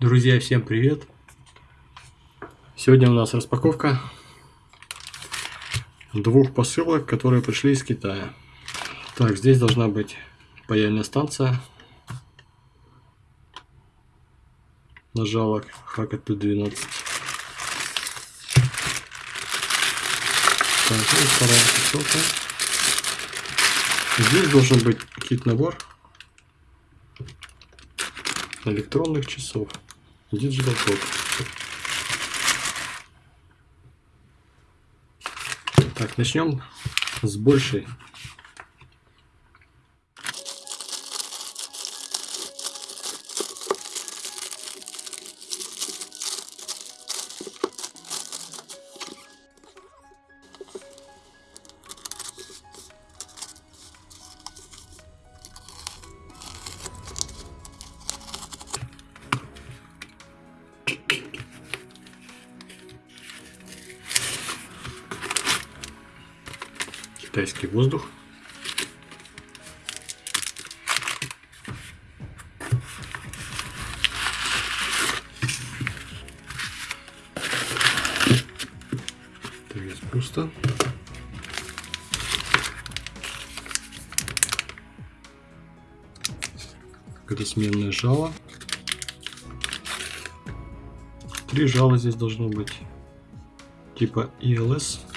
Друзья, всем привет! Сегодня у нас распаковка двух посылок, которые пришли из Китая. Так, здесь должна быть паяльная станция. Нажалок Hackett P12. Так, и вторая посылка. Здесь должен быть кит-набор электронных часов. Digital Clock. Так, начнем с большей. Китайский воздух. Пусто. Это сменное жало. Три жала здесь должно быть. Типа ELS.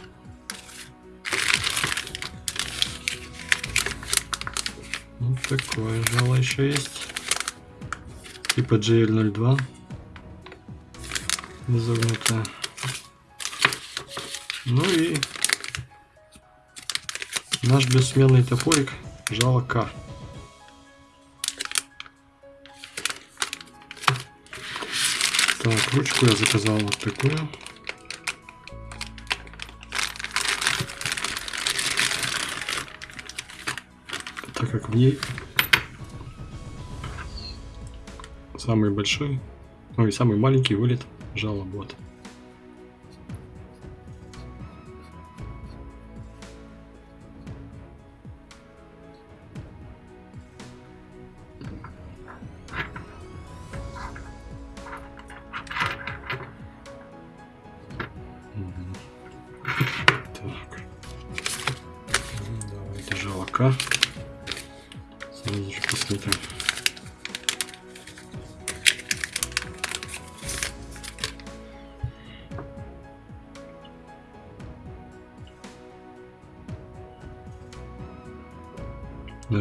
Такое жало еще есть. Типа GL02. Изогнутое. Ну и наш бессменный топорик жало К. Так, ручку я заказал вот такую. Так как в ней самый большой, ну и самый маленький вылет жало вот.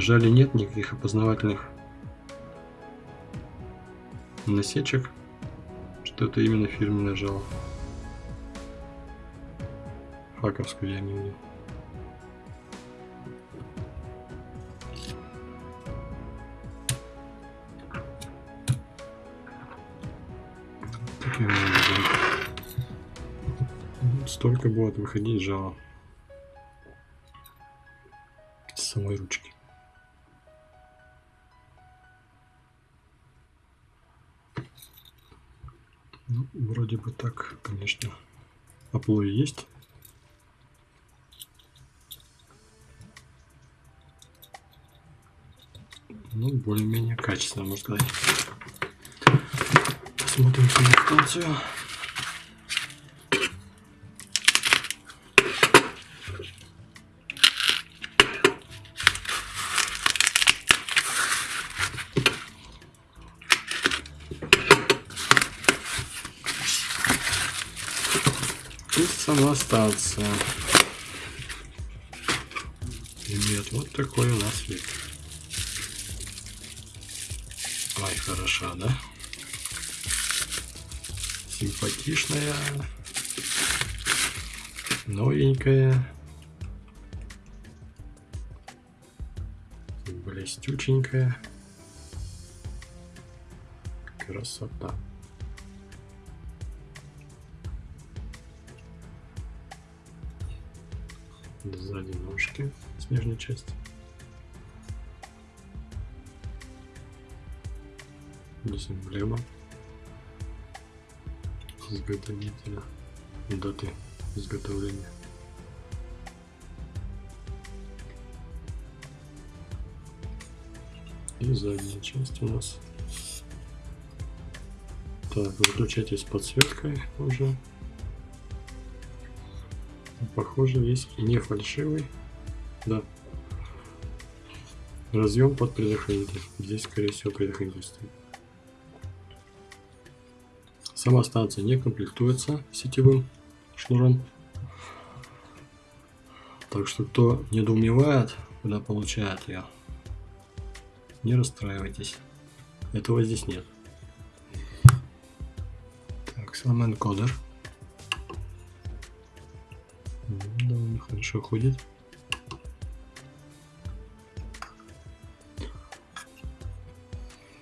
Жале нет никаких опознавательных насечек, что это именно фирменное жало. Факовскую я не видел. Столько будет выходить жало с самой ручки. Бы так, конечно, оплой есть. Ну, более-менее качественно, можно сказать. Посмотрим саму станцию. И сама станция. Имеет вот такой у нас вид. Ай, хороша, да? Симпатичная. Новенькая. Блестюченькая. Красота. Сзади ножки с нижней части. Здесь эмблема изготовителя даты изготовления. И задняя часть у нас Так, выключатель с подсветкой уже. Похоже, и не фальшивый. Да. Разъем под предохранитель. Здесь, скорее всего, предохранитель стоит. Сама станция не комплектуется сетевым шнуром. Так что, кто недоумевает, куда получает ее, не расстраивайтесь. Этого здесь нет. Так, сам энкодер. Хорошо ходит.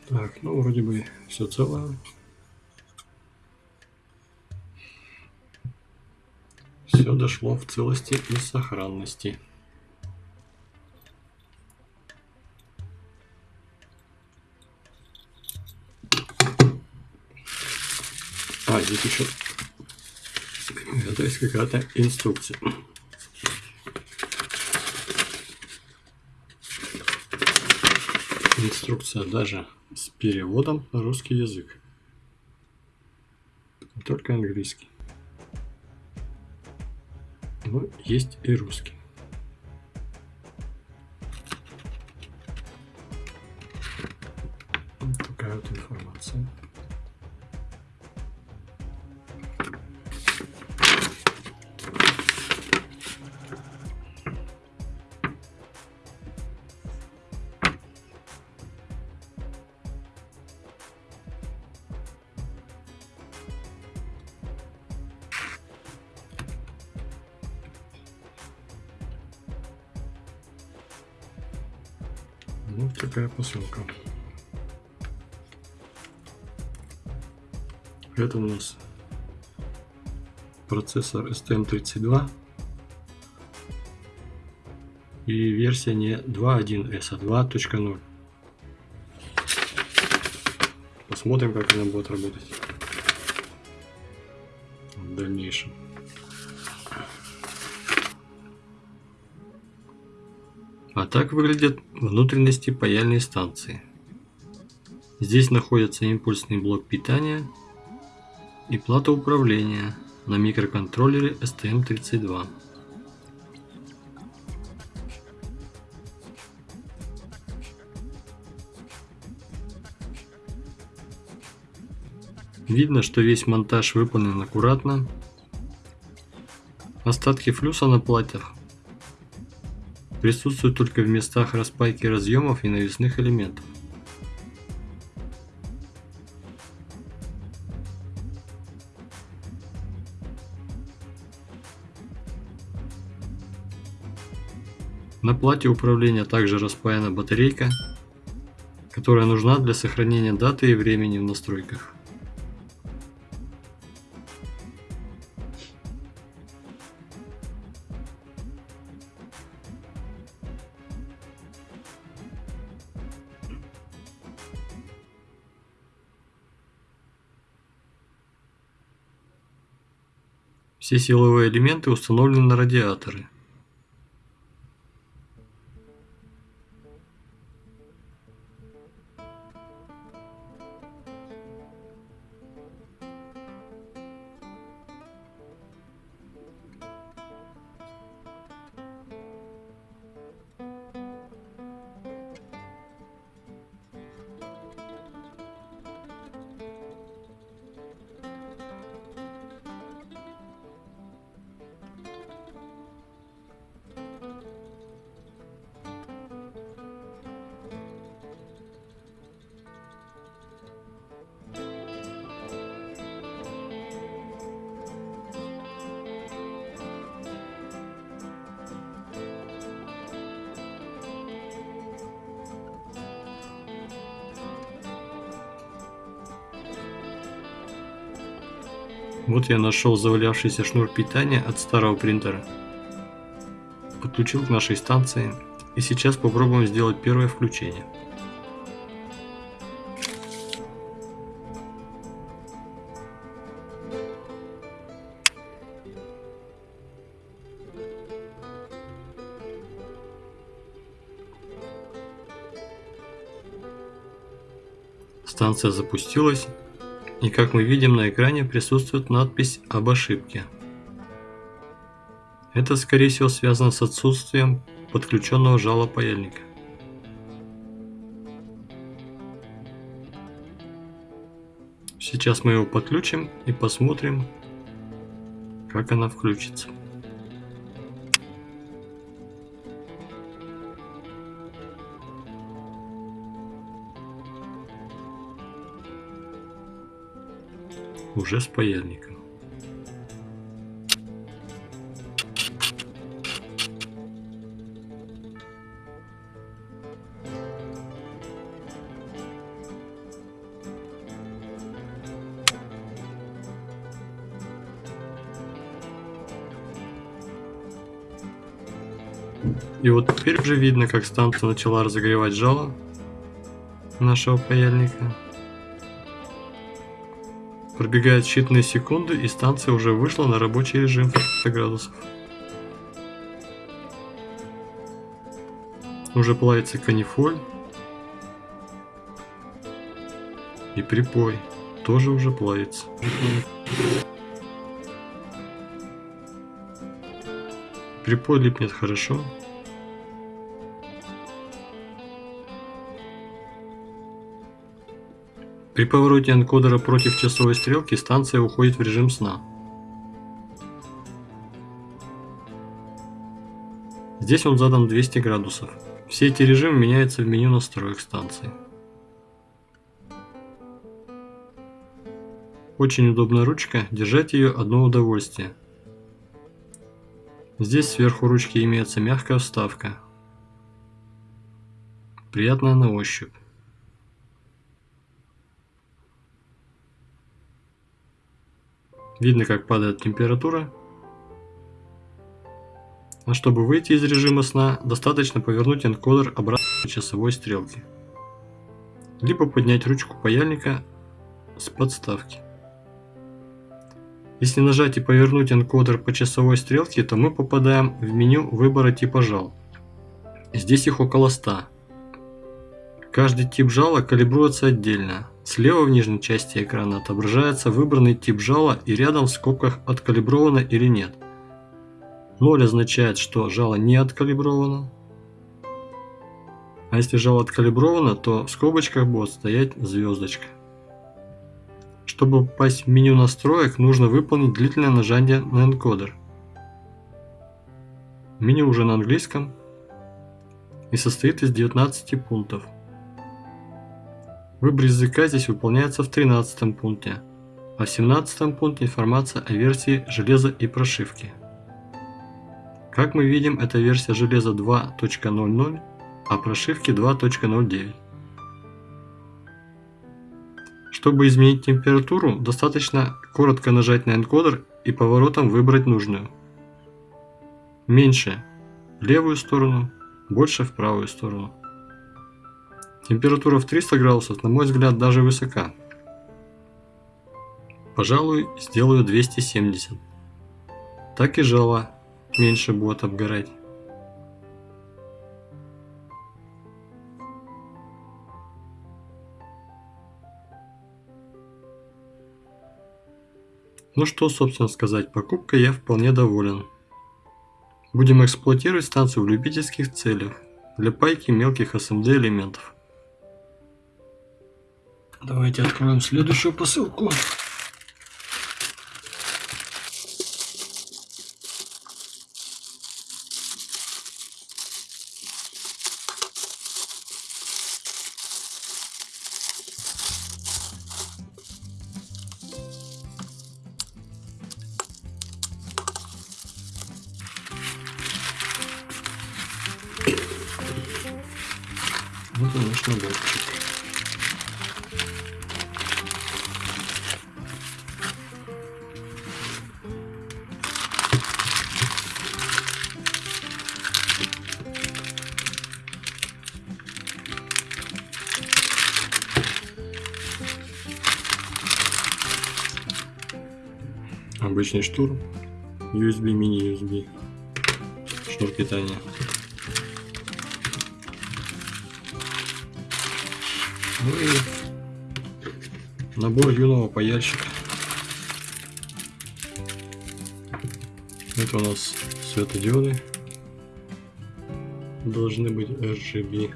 Так, ну вроде бы все целое. Все дошло в целости и сохранности. А, здесь еще это есть какая-то инструкция. Инструкция даже с переводом на русский язык. Только английский. Но есть и русский. Вот такая посылка. Это у нас процессор STM32 и версия не 2.1S, а 2.0. Посмотрим, как она будет работать так выглядят внутренности паяльной станции. Здесь находится импульсный блок питания и плата управления на микроконтроллере STM32. Видно, что весь монтаж выполнен аккуратно. Остатки флюса на платах присутствуют только в местах распайки разъемов и навесных элементов. На плате управления также распаяна батарейка, которая нужна для сохранения даты и времени в настройках. Все силовые элементы установлены на радиаторы. Вот я нашел завалявшийся шнур питания от старого принтера. Подключил к нашей станции и сейчас попробуем сделать первое включение. Станция запустилась И как мы видим на экране присутствует надпись об ошибке. Это скорее всего связано с отсутствием подключенного жала паяльника. Сейчас мы его подключим и посмотрим, как она включится. Уже с паяльником. И вот теперь уже видно, как станция начала разогревать жало нашего паяльника. Пробегают считанные секунды, и станция уже вышла на рабочий режим 300 градусов. Уже плавится канифоль. И припой тоже уже плавится. Припой липнет хорошо. При повороте энкодера против часовой стрелки станция уходит в режим сна. Здесь он задан 200 градусов. Все эти режимы меняются в меню настроек станции. Очень удобная ручка, держать ее одно удовольствие. Здесь сверху ручки имеется мягкая вставка. Приятная на ощупь. Видно, как падает температура. А чтобы выйти из режима сна, достаточно повернуть энкодер обратно к часовой стрелке. Либо поднять ручку паяльника с подставки. Если нажать и повернуть энкодер по часовой стрелке, то мы попадаем в меню выбора типа жал. Здесь их около 100. Каждый тип жала калибруется отдельно. Слева в нижней части экрана отображается выбранный тип жала и рядом в скобках откалибровано или нет. 0 означает, что жало не откалибровано. А если жало откалибровано, то в скобочках будет стоять звездочка. Чтобы попасть в меню настроек, нужно выполнить длительное нажатие на энкодер. Меню уже на английском и состоит из 19 пунктов. Выбор языка здесь выполняется в 13 пункте, а в 17 пункте информация о версии железа и прошивки. Как мы видим, это версия железа 2.00, а прошивки 2.09. Чтобы изменить температуру, достаточно коротко нажать на энкодер и поворотом выбрать нужную. Меньше в левую сторону, больше в правую сторону. Температура в 300 градусов, на мой взгляд, даже высока. Пожалуй, сделаю 270. Так и жало меньше будет обгорать. Ну что, собственно сказать, покупкой я вполне доволен. Будем эксплуатировать станцию в любительских целях, для пайки мелких SMD элементов. Давайте откроем следующую посылку. Вот он наш наборчик. Обычный штурм, USB, мини-USB, шнур питания. Ну и Набор юного паяльщика. Это у нас светодиоды. Должны быть RGB.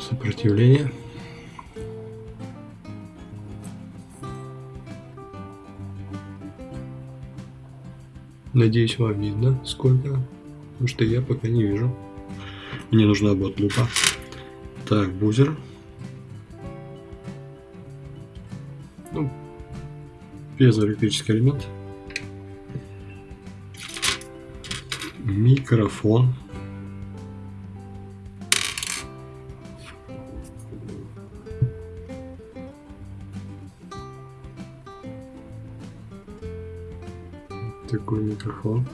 Сопротивление. Надеюсь, вам видно, сколько, потому что я пока не вижу. Мне нужна будет лупа. Так, бузер. Ну, пьезоэлектрический элемент. Микрофон. Микрофон.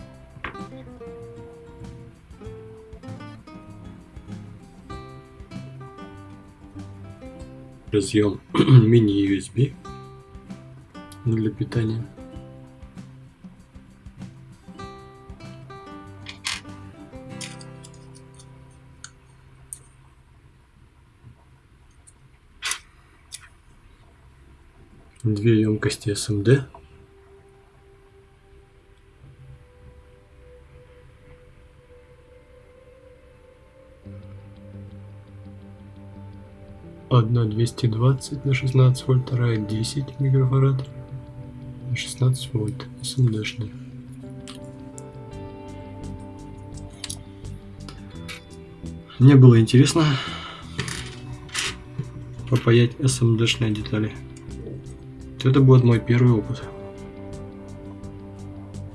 Разъем мини-USB для питания. Две емкости SMD. 220 на 16 вольт, вторая 10 микрофарад на 16 вольт, SMD-шная. Мне было интересно попаять SMD-шные детали. Это будет мой первый опыт.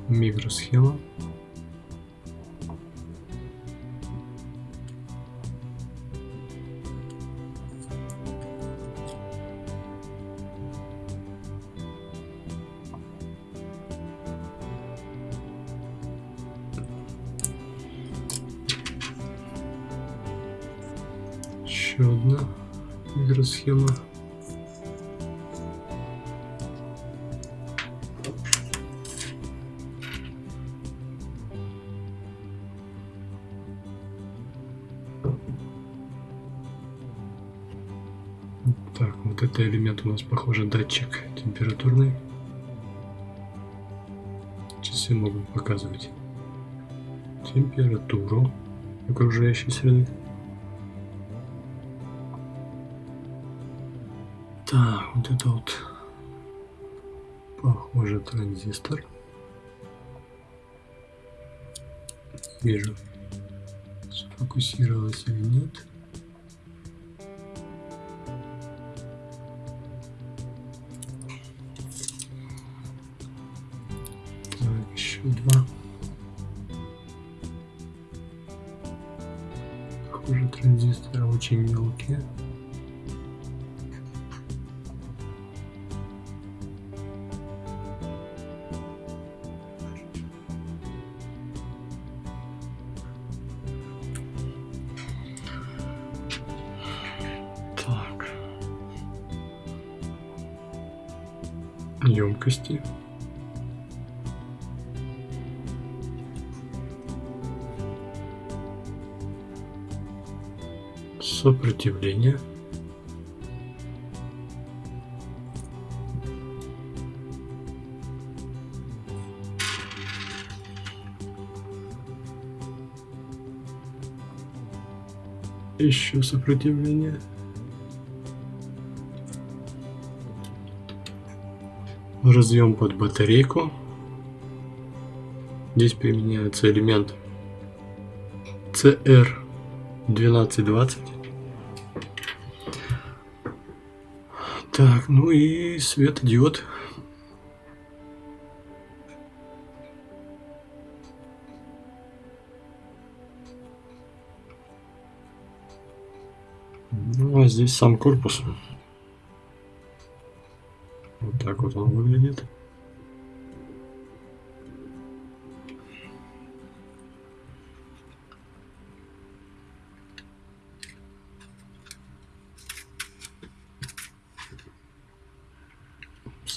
Микросхема. Так, вот это элемент у нас, похоже, датчик температурный. Часы могут показывать температуру окружающей среды. Так, вот это вот похоже транзистор. Вижу, сфокусировалось или нет. Так, еще два. Похоже, транзисторы очень мелкие. Емкости. Сопротивление. Еще сопротивление. разъем под батарейку. Здесь применяется элемент CR1220. Так, ну и светодиод. Ну а здесь сам корпус.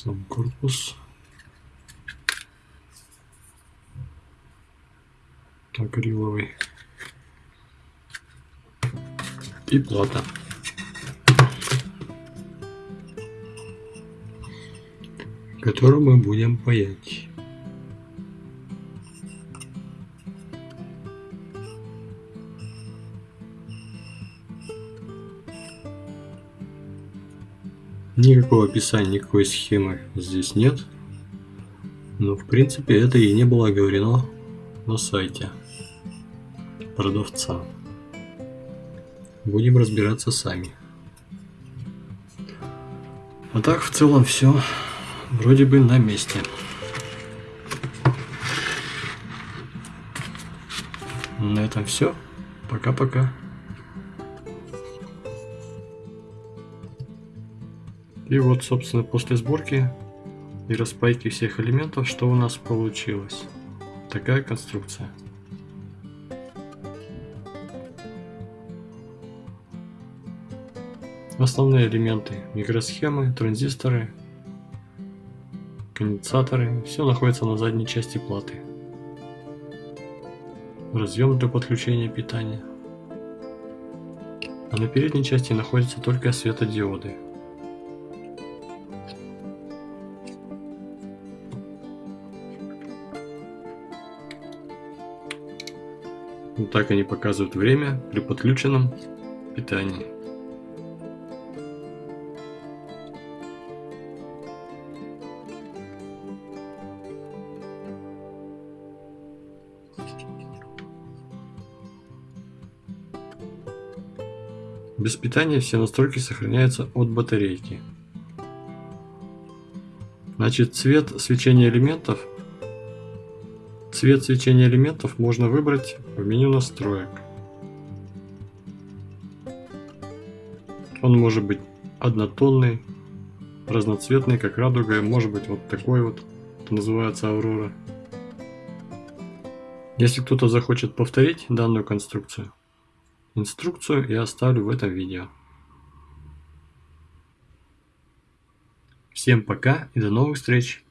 Сам корпус. Акриловый. И плата. которую мы будем паять. Никакого описания, никакой схемы здесь нет. Но в принципе это и не было говорено на сайте продавца. Будем разбираться сами. А так в целом все вроде бы на месте. На этом все. Пока-пока. И вот, собственно, после сборки и распайки всех элементов, что у нас получилось. Такая конструкция. Основные элементы микросхемы, транзисторы, конденсаторы, все находится на задней части платы. Разъем для подключения питания. А на передней части находятся только светодиоды. Так они показывают время при подключенном питании. Без питания все настройки сохраняются от батарейки. Значит, цвет свечения элементов Цвет свечения элементов можно выбрать в меню настроек. Он может быть однотонный, разноцветный, как радуга, может быть вот такой вот, это называется Аурора. Если кто-то захочет повторить данную конструкцию, Инструкцию я оставлю в этом видео. Всем пока и до новых встреч!